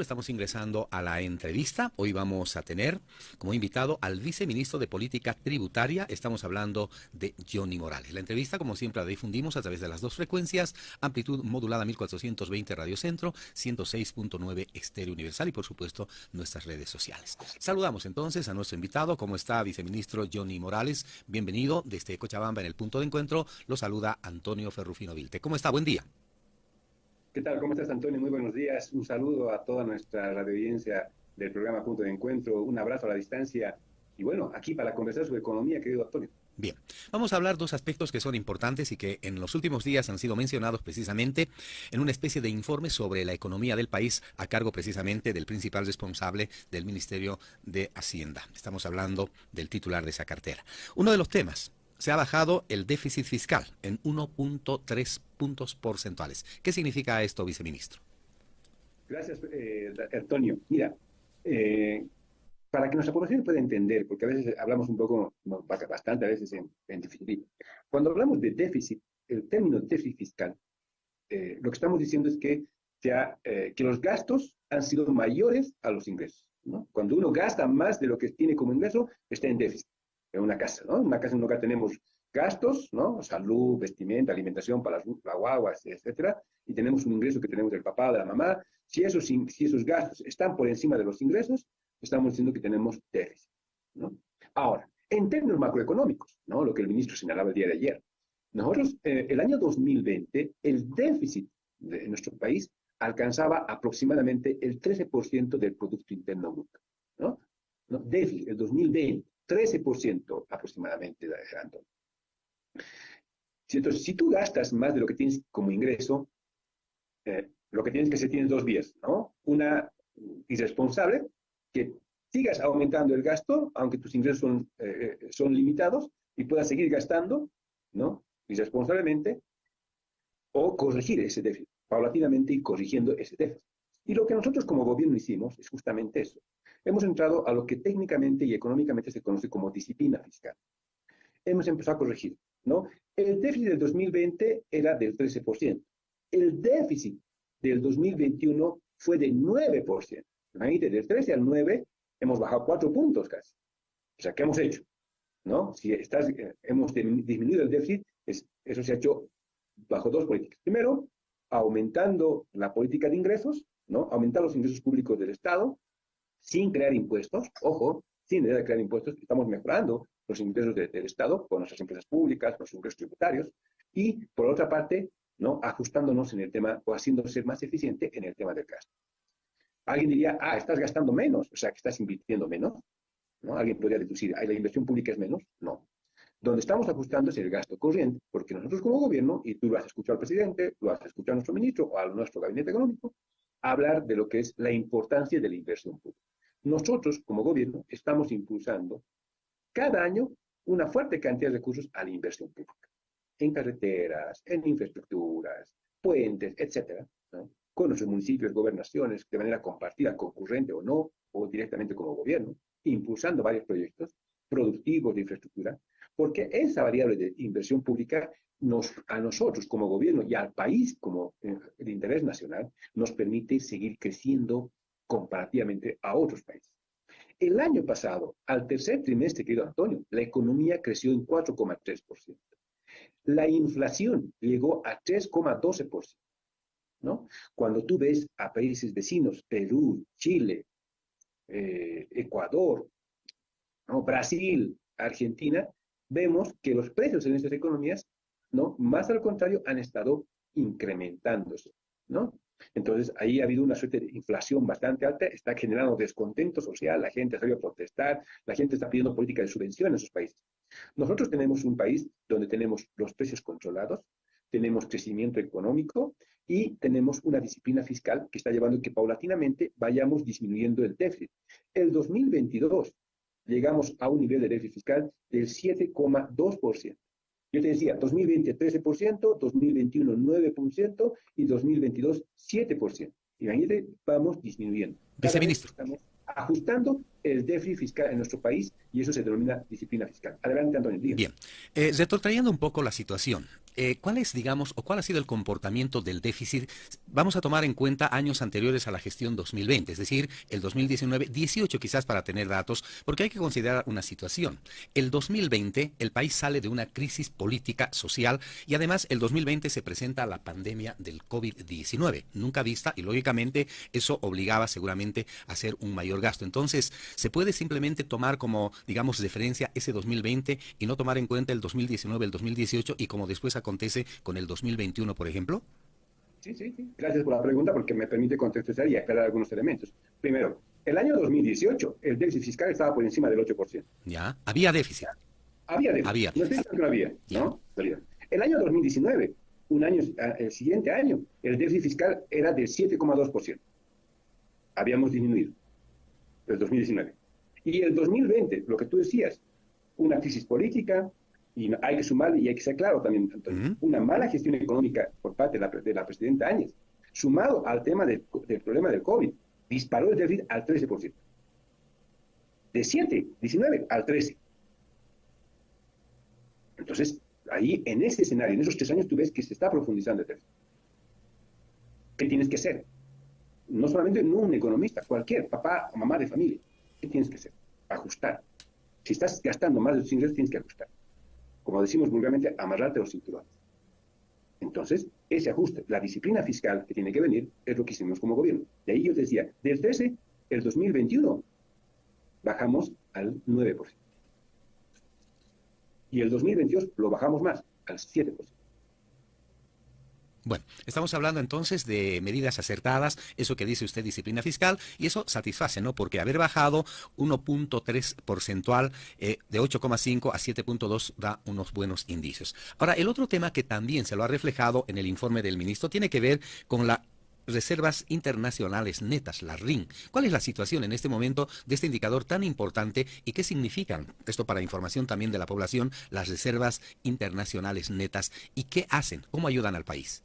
Estamos ingresando a la entrevista. Hoy vamos a tener como invitado al viceministro de Política Tributaria. Estamos hablando de Johnny Morales. La entrevista, como siempre, la difundimos a través de las dos frecuencias, amplitud modulada 1420 Radio Centro, 106.9 Estéreo Universal y, por supuesto, nuestras redes sociales. Saludamos entonces a nuestro invitado. ¿Cómo está, viceministro Johnny Morales? Bienvenido desde Cochabamba en el punto de encuentro. Lo saluda Antonio Ferrufino Vilte. ¿Cómo está? Buen día. ¿Qué tal? ¿Cómo estás, Antonio? Muy buenos días. Un saludo a toda nuestra audiencia del programa Punto de Encuentro. Un abrazo a la distancia. Y bueno, aquí para conversar sobre economía, querido Antonio. Bien, vamos a hablar dos aspectos que son importantes y que en los últimos días han sido mencionados precisamente en una especie de informe sobre la economía del país a cargo precisamente del principal responsable del Ministerio de Hacienda. Estamos hablando del titular de esa cartera. Uno de los temas se ha bajado el déficit fiscal en 1.3 puntos porcentuales. ¿Qué significa esto, viceministro? Gracias, eh, Antonio. Mira, eh, para que nuestra población pueda entender, porque a veces hablamos un poco, bastante a veces en, en. Cuando hablamos de déficit, el término déficit fiscal, eh, lo que estamos diciendo es que, que los gastos han sido mayores a los ingresos. Cuando uno gasta más de lo que tiene como ingreso, está en déficit en una casa, ¿no? En una casa, en tenemos gastos, ¿no? Salud, vestimenta, alimentación para las, guaguas, etcétera, y tenemos un ingreso que tenemos del papá, de la mamá. Si esos, si esos gastos están por encima de los ingresos, estamos diciendo que tenemos déficit, ¿no? Ahora, en términos macroeconómicos, ¿no? Lo que el ministro señalaba el día de ayer. Nosotros, eh, el año 2020, el déficit de nuestro país alcanzaba aproximadamente el 13% del Producto Interno Bruto, ¿no? ¿no? Déficit, el 2020. 13% aproximadamente, Antonio. Entonces, si tú gastas más de lo que tienes como ingreso, eh, lo que tienes que hacer tienes dos vías, ¿no? Una irresponsable, que sigas aumentando el gasto, aunque tus ingresos son, eh, son limitados, y puedas seguir gastando, ¿no? Irresponsablemente, o corregir ese déficit, paulatinamente y corrigiendo ese déficit. Y lo que nosotros como gobierno hicimos es justamente eso hemos entrado a lo que técnicamente y económicamente se conoce como disciplina fiscal. Hemos empezado a corregir, ¿no? El déficit del 2020 era del 13%. El déficit del 2021 fue de 9%. Imagínate, del 13 al 9 hemos bajado 4 puntos casi. O sea, ¿qué hemos hecho? ¿No? Si estás, eh, hemos disminuido el déficit, eso se ha hecho bajo dos políticas. Primero, aumentando la política de ingresos, ¿no? Aumentar los ingresos públicos del Estado, sin crear impuestos, ojo, sin crear impuestos, estamos mejorando los ingresos del Estado con nuestras empresas públicas, los ingresos tributarios, y por otra parte, ¿no? ajustándonos en el tema o haciéndose más eficiente en el tema del gasto. Alguien diría, ah, estás gastando menos, o sea, que estás invirtiendo menos. ¿no? Alguien podría deducir, ah, la inversión pública es menos. No. Donde estamos ajustando es el gasto corriente, porque nosotros como gobierno, y tú lo has escuchado al presidente, lo has escuchado a nuestro ministro o a nuestro gabinete económico, hablar de lo que es la importancia de la inversión pública. Nosotros, como gobierno, estamos impulsando cada año una fuerte cantidad de recursos a la inversión pública, en carreteras, en infraestructuras, puentes, etcétera, con nuestros municipios, gobernaciones, de manera compartida, concurrente o no, o directamente como gobierno, impulsando varios proyectos productivos de infraestructura, porque esa variable de inversión pública a nosotros como gobierno y al país como eh, de interés nacional nos permite seguir creciendo comparativamente a otros países. El año pasado, al tercer trimestre, querido Antonio, la economía creció en 4,3%. La inflación llegó a 3,12%. ¿no? Cuando tú ves a países vecinos, Perú, Chile, eh, Ecuador, ¿no? Brasil, Argentina, vemos que los precios en estas economías, ¿no? más al contrario, han estado incrementándose. ¿no? Entonces, ahí ha habido una suerte de inflación bastante alta, está generando descontento social, la gente ha salido a protestar, la gente está pidiendo política de subvención en esos países. Nosotros tenemos un país donde tenemos los precios controlados, tenemos crecimiento económico y tenemos una disciplina fiscal que está llevando a que paulatinamente vayamos disminuyendo el déficit. El 2022 llegamos a un nivel de déficit fiscal del 7,2%. Yo te decía, 2020 13%, 2021 9% y 2022 7%. Y ahí vamos disminuyendo. Viceministro. Estamos ajustando el déficit fiscal en nuestro país y eso se denomina disciplina fiscal. Adelante, Antonio. Bien, eh, retrotrayendo un poco la situación, eh, ¿cuál es, digamos, o cuál ha sido el comportamiento del déficit? Vamos a tomar en cuenta años anteriores a la gestión 2020, es decir, el 2019, 18 quizás para tener datos, porque hay que considerar una situación. El 2020, el país sale de una crisis política, social, y además el 2020 se presenta la pandemia del COVID-19, nunca vista, y lógicamente eso obligaba seguramente a hacer un mayor gasto. Entonces, ¿se puede simplemente tomar como, digamos, referencia ese 2020 y no tomar en cuenta el 2019, el 2018 y como después acontece con el 2021, por ejemplo? Sí, sí, sí. Gracias por la pregunta porque me permite contextualizar y aclarar algunos elementos. Primero, el año 2018 el déficit fiscal estaba por encima del 8%. Ya, había déficit. Había déficit. Había. No estoy diciendo que no había, ¿no? El año 2019, un año, ah, el siguiente año, el déficit fiscal era del 7,2%. Habíamos disminuido. El 2019. Y el 2020, lo que tú decías, una crisis política, y hay que sumarle, y hay que ser claro también, una mala gestión económica por parte de la, presidenta Áñez, sumado al tema del, problema del COVID, disparó el déficit al 13%. De 7, 19 al 13. Entonces, ahí, en ese escenario, en esos tres años, tú ves que se está profundizando el déficit. ¿Qué tienes que hacer? No solamente no un economista, cualquier papá o mamá de familia. ¿Qué tienes que hacer? Ajustar. Si estás gastando más de tus ingresos, tienes que ajustar como decimos vulgarmente, amarrarte los cinturones. Entonces, ese ajuste, la disciplina fiscal que tiene que venir, es lo que hicimos como gobierno. De ahí yo decía, del 13, el 2021, bajamos al 9%. Y el 2022 lo bajamos más, al 7%. Bueno, estamos hablando entonces de medidas acertadas, eso que dice usted, disciplina fiscal, y eso satisface, ¿no? Porque haber bajado 1.3 porcentual eh, de 8,5 a 7.2 da unos buenos indicios. Ahora, el otro tema que también se lo ha reflejado en el informe del ministro tiene que ver con la reservas internacionales netas, la RIN. ¿Cuál es la situación en este momento de este indicador tan importante y qué significan, esto para información también de la población, las reservas internacionales netas y qué hacen, cómo ayudan al país?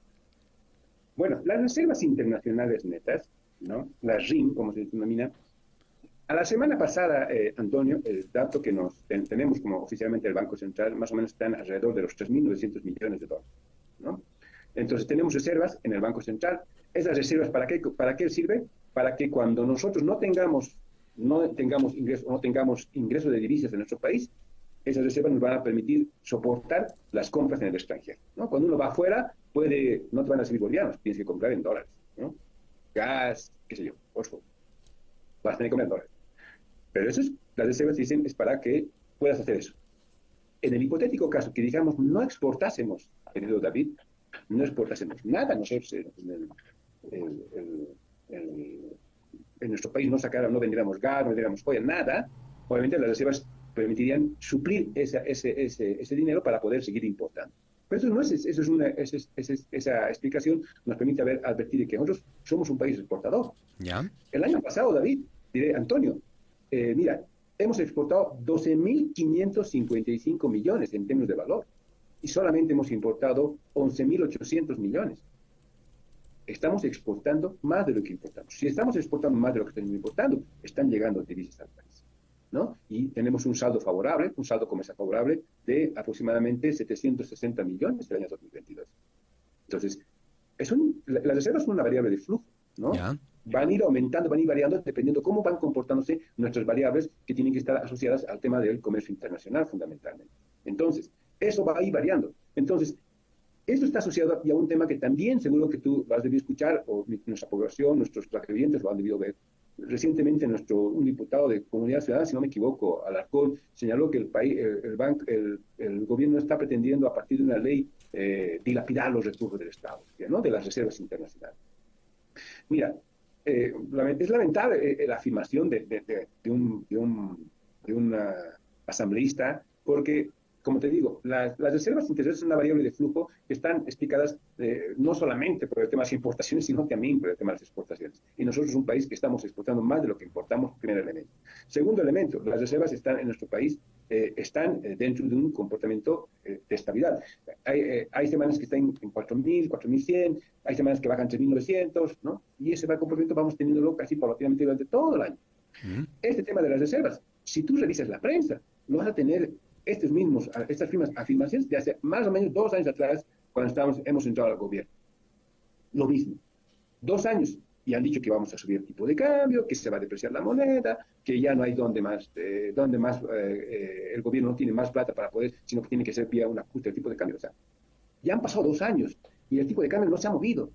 Bueno, las reservas internacionales netas, ¿no? las RIM, como se denomina, a la semana pasada, eh, Antonio, el dato que nos tenemos como oficialmente el Banco Central, más o menos están alrededor de los 3.900 millones de dólares. ¿no? Entonces, tenemos reservas en el Banco Central. ¿Esas reservas para qué, para qué sirve? Para que cuando nosotros no tengamos, no tengamos ingresos, no tengamos ingresos de divisas en nuestro país, esas reservas nos van a permitir soportar las compras en el extranjero. ¿no? Cuando uno va afuera, puede, no te van a servir bolivianos, tienes que comprar en dólares, ¿no? Gas, qué sé yo, fósforo. Vas a tener que comprar en dólares. Pero eso es, las reservas dicen, es para que puedas hacer eso. En el hipotético caso que, digamos, no exportásemos, querido David, no exportásemos nada nosotros en, en nuestro país, no sacara, no vendiéramos gas, no vendiéramos joya, nada, obviamente las reservas permitirían suplir ese, ese, ese dinero para poder seguir importando. Pero eso no es, eso es una, esa explicación nos permite ver, advertir que nosotros somos un país exportador. ¿Ya? El año pasado, David, diré, Antonio, eh, mira, hemos exportado 12.555 millones en términos de valor y solamente hemos importado 11.800 millones. Estamos exportando más de lo que importamos. Si estamos exportando más de lo que estamos importando, están llegando divisas al país. Y tenemos un saldo favorable, un saldo comercial favorable de aproximadamente 760 millones el año 2022. Entonces, es las reservas son una variable de flujo, ¿no? Van a ir aumentando, van a ir variando dependiendo cómo van comportándose nuestras variables que tienen que estar asociadas al tema del comercio internacional fundamentalmente. Entonces, eso va a ir variando. Entonces, esto está asociado a un tema que también seguro que tú has debido escuchar, o nuestra población, nuestros clientes lo han debido ver, Recientemente nuestro un diputado de Comunidad Ciudadana, si no me equivoco, Alarcón, señaló que el país, el, banco, el, gobierno está pretendiendo a partir de una ley eh, dilapidar los recursos del Estado, ¿no? de las reservas internacionales. Mira, eh, es lamentable eh, la afirmación de, de, de, un, un, de un asambleísta porque como te digo, las, reservas internacionales son una variable de flujo que están explicadas eh, no solamente por el tema de las importaciones, sino también por el tema de las exportaciones. Y nosotros es un país que estamos exportando más de lo que importamos, primer elemento. Segundo elemento, las reservas están en nuestro país, eh, están eh, dentro de un comportamiento de estabilidad. Hay, hay, semanas que están en 4.000, 4.100, hay semanas que bajan 3.900, ¿no? Y ese comportamiento vamos teniéndolo casi paulatinamente durante todo el año. Este tema de las reservas, si tú revisas la prensa, no vas a tener estos mismos, estas mismas afirmaciones de hace más o menos dos años atrás, cuando estamos, hemos entrado al gobierno. Lo mismo. Dos años y han dicho que vamos a subir el tipo de cambio, que se va a depreciar la moneda, que ya no hay donde más, eh, donde más eh, eh, el gobierno no tiene más plata para poder, sino que tiene que ser vía un ajuste del tipo de cambio. O sea, ya han pasado dos años y el tipo de cambio no se ha movido.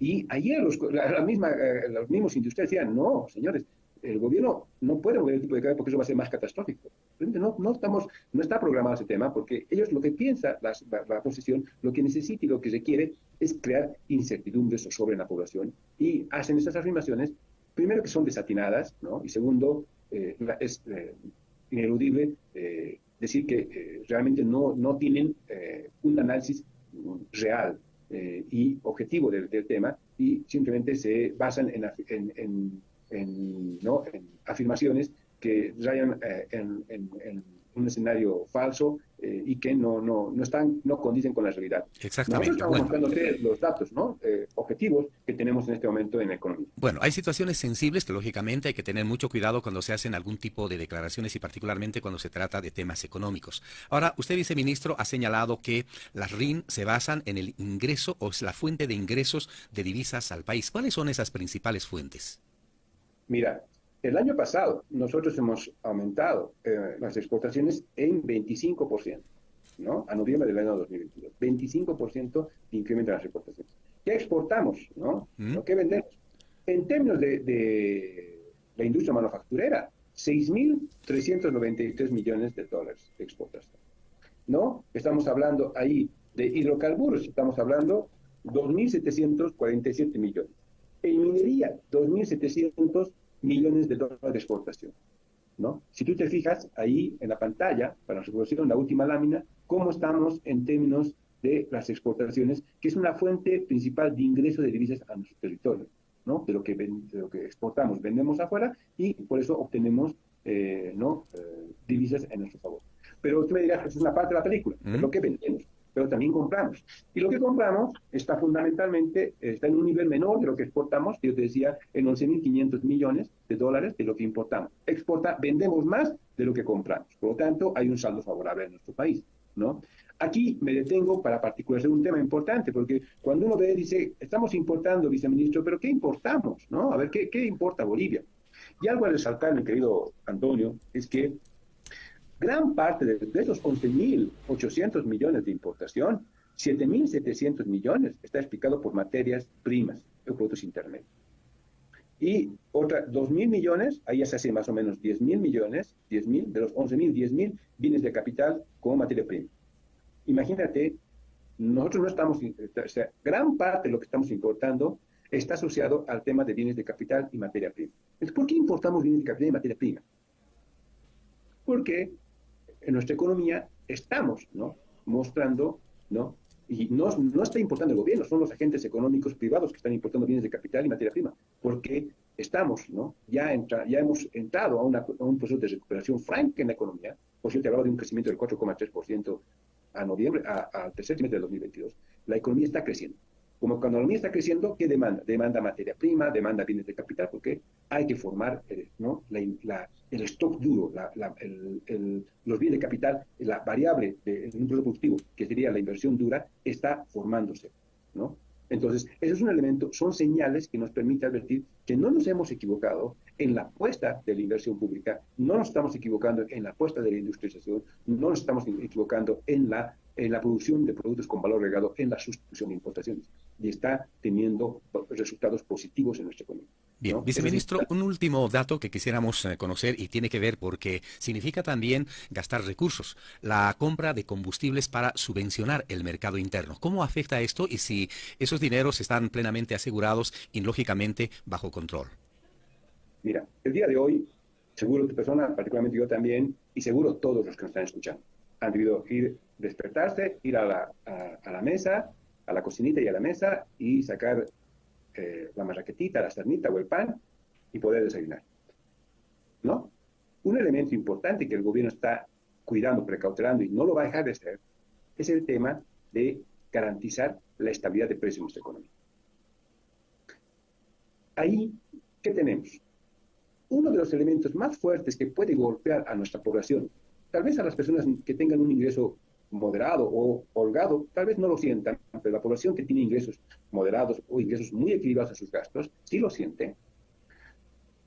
Y ayer los, la, misma, los mismos industriales decían, no, señores, el gobierno no puede mover el tipo de cambio porque eso va a ser más catastrófico. No, no, estamos, no está programado ese tema porque ellos lo que piensa la, la, posición, lo que necesita y lo que se quiere es crear incertidumbres sobre la población y hacen esas afirmaciones, primero que son desatinadas, ¿no? y segundo, eh, es eh, ineludible eh, decir que realmente no, no tienen un análisis real y objetivo del, del, tema y simplemente se basan en, en en, ¿no? en afirmaciones que rayan eh, en, en, un escenario falso eh, y que no, no, no, están, no condicen con la realidad. Exactamente. Nosotros estamos bueno. los datos ¿no? Eh, objetivos que tenemos en este momento en la economía. Bueno, hay situaciones sensibles que lógicamente hay que tener mucho cuidado cuando se hacen algún tipo de declaraciones y particularmente cuando se trata de temas económicos. Ahora, usted, viceministro, ha señalado que las RIN se basan en el ingreso o es la fuente de ingresos de divisas al país. ¿Cuáles son esas principales fuentes? Mira, el año pasado nosotros hemos aumentado eh, las exportaciones en 25%, ¿no? A noviembre del año 2022. 25% de incremento en las exportaciones. ¿Qué exportamos, no? ¿Mm? ¿Qué vendemos? En términos de, la industria manufacturera, 6.393 millones de dólares de exportación. ¿No? Estamos hablando ahí de hidrocarburos, estamos hablando 2.747 millones. En minería, 2.700 millones de dólares de exportación. ¿no? Si tú te fijas ahí en la pantalla, para reproducir en la última lámina, cómo estamos en términos de las exportaciones, que es una fuente principal de ingreso de divisas a nuestro territorio, ¿no? de, lo que lo que exportamos, vendemos afuera y por eso obtenemos eh, ¿no? Eh, divisas en nuestro favor. Pero tú me dirás, es una parte de la película, es lo que vendemos pero también compramos. Y lo que compramos está fundamentalmente, está en un nivel menor de lo que exportamos, yo te decía, en 11.500 millones de dólares de lo que importamos. Exporta, vendemos más de lo que compramos. Por lo tanto, hay un saldo favorable en nuestro país, ¿no? Aquí me detengo para particularizar un tema importante, porque cuando uno ve, dice, estamos importando, viceministro, pero ¿qué importamos? ¿no? A ver, ¿qué, qué importa Bolivia? Y algo a resaltar, mi querido Antonio, es que Gran parte de, esos 11.800 millones de importación, 7.700 millones está explicado por materias primas o productos intermedios. Y otra, 2.000 millones, ahí ya se hace más o menos 10.000 millones, 10.000, de los 11.000, 10.000 bienes de capital como materia prima. Imagínate, nosotros no estamos, o sea, gran parte de lo que estamos importando está asociado al tema de bienes de capital y materia prima. Entonces, ¿por qué importamos bienes de capital y materia prima? Porque en nuestra economía estamos ¿no? mostrando, ¿no? y no, no está importando el gobierno, son los agentes económicos privados que están importando bienes de capital y materia prima, porque estamos, ¿no? ya, entra, ya hemos entrado a, una, a, un proceso de recuperación franca en la economía, por cierto, hablaba de un crecimiento del 4,3% a noviembre, al tercer trimestre del 2022, la economía está creciendo. Como cuando la economía está creciendo, ¿qué demanda? Demanda materia prima, demanda bienes de capital, porque hay que formar eh, ¿no? la, el stock duro, los bienes de capital, la variable de, un proceso productivo, que sería la inversión dura, está formándose. ¿no? Entonces, ese es un elemento, son señales que nos permiten advertir que no nos hemos equivocado en la apuesta de la inversión pública, no nos estamos equivocando en la apuesta de la industrialización, no nos estamos equivocando en la en la producción de productos con valor agregado en la sustitución de importaciones y está teniendo resultados positivos en nuestra economía. Bien, viceministro, un último dato que quisiéramos eh, conocer y tiene que ver porque significa también gastar recursos, la compra de combustibles para subvencionar el mercado interno. ¿Cómo afecta esto y si esos dineros están plenamente asegurados y lógicamente bajo control? Mira, el día de hoy, seguro tu persona, particularmente yo también, y seguro todos los que nos están escuchando, han debido ir, despertarse, ir a la, mesa, a la cocinita y a la mesa y sacar eh, la marraquetita, la cernita o el pan y poder desayunar. ¿No? Un elemento importante que el gobierno está cuidando, precautelando y no lo va a dejar de hacer es el tema de garantizar la estabilidad de precios en nuestra economía. Ahí ¿qué tenemos? Uno de los elementos más fuertes que puede golpear a nuestra población, tal vez a las personas que tengan un ingreso moderado o holgado, tal vez no lo sientan, pero la población que tiene ingresos moderados o ingresos muy equilibrados a sus gastos, sí lo siente,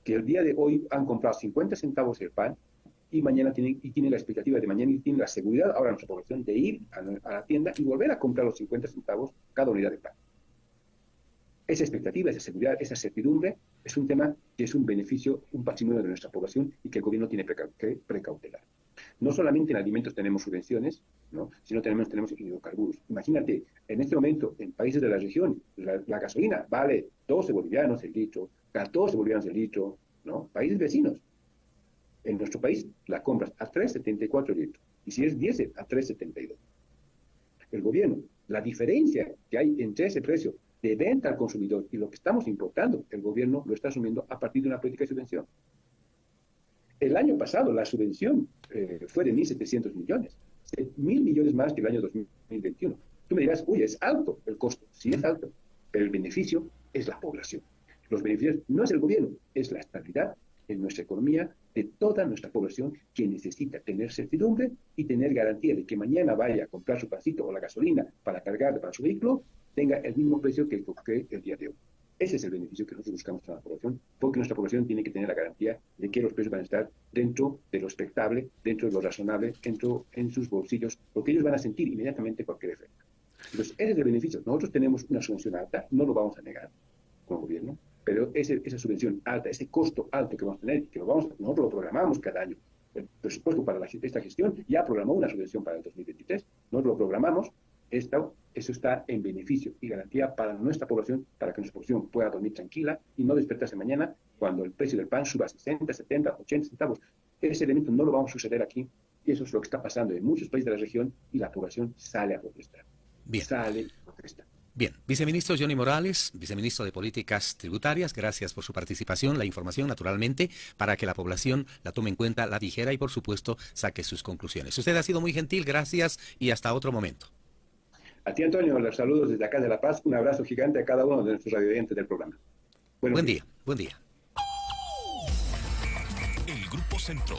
que el día de hoy han comprado 50 centavos el pan y mañana tienen, y tienen la expectativa de mañana y tienen la seguridad ahora nuestra población de ir a, a la tienda y volver a comprar los 50 centavos cada unidad de pan. Esa expectativa, esa seguridad, esa certidumbre es un tema que es un beneficio, un patrimonio de nuestra población y que el gobierno tiene que precautelar. No solamente en alimentos tenemos subvenciones, ¿no? sino tenemos, tenemos hidrocarburos. Imagínate, en este momento, en países de la región, la, gasolina vale 12 bolivianos el litro, 14 bolivianos el litro, ¿no? Países vecinos. En nuestro país la compras a 3,74 el litro. Y si es diésel, a 3,72. El gobierno, la diferencia que hay entre ese precio de venta al consumidor y lo que estamos importando, el gobierno lo está asumiendo a partir de una política de subvención. El año pasado la subvención eh, fue de 1.700 millones, mil millones más que el año 2021. Tú me dirás, uy, es alto el costo. Sí es alto, pero el beneficio es la población. Los beneficios no es el gobierno, es la estabilidad en nuestra economía de toda nuestra población que necesita tener certidumbre y tener garantía de que mañana vaya a comprar su pancito o la gasolina para cargar para su vehículo, tenga el mismo precio que el, que el día de hoy. Ese es el beneficio que nosotros buscamos para la población, porque nuestra población tiene que tener la garantía de que los precios van a estar dentro de lo expectable, dentro de lo razonable, dentro en sus bolsillos, porque ellos van a sentir inmediatamente cualquier efecto. Entonces, ese es el beneficio. Nosotros tenemos una subvención alta, no lo vamos a negar como gobierno, pero ese, esa subvención alta, ese costo alto que vamos a tener, que lo vamos, nosotros lo programamos cada año. El presupuesto para la, esta gestión ya programó una subvención para el 2023, nosotros lo programamos, esto, eso está en beneficio y garantía para nuestra población, para que nuestra población pueda dormir tranquila y no despertarse mañana cuando el precio del pan suba a 60, 70, 80 centavos. Ese elemento no lo vamos a suceder aquí y eso es lo que está pasando en muchos países de la región y la población sale a protestar. Bien. Sale a protestar. Bien, viceministro Johnny Morales, viceministro de Políticas Tributarias, gracias por su participación, la información naturalmente, para que la población la tome en cuenta, la dijera y por supuesto saque sus conclusiones. Usted ha sido muy gentil, gracias y hasta otro momento. A ti, Antonio, los saludos desde acá de La Paz. Un abrazo gigante a cada uno de nuestros radioyentes del programa. buen día, buen día. El Grupo Centro